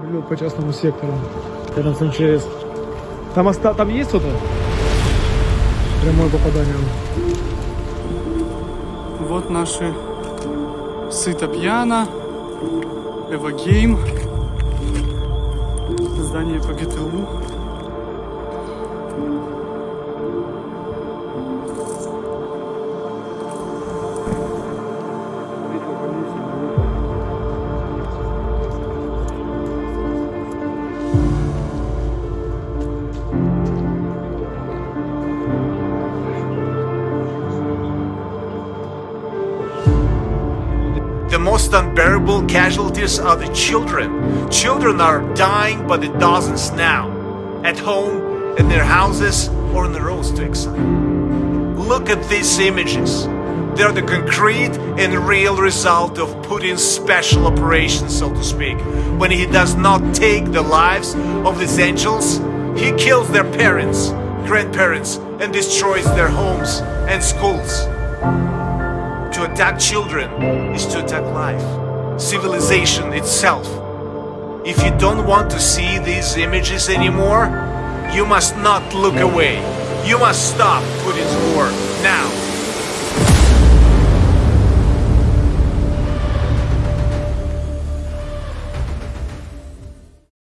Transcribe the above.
Прилет по частному сектору. Рядом с МЧС. Там, оста... там есть кто-то? Прямое попадание. Вот наши Сыто Пьяно, Эвогейм, здание по ГТУ. The most unbearable casualties are the children. Children are dying by the dozens now, at home, in their houses, or on the roads to exile. Look at these images. They're the concrete and real result of Putin's special operation, so to speak. When he does not take the lives of these angels, he kills their parents, grandparents, and destroys their homes and schools. To attack children is to attack life, civilization itself. If you don't want to see these images anymore, you must not look away. You must stop Putin's war.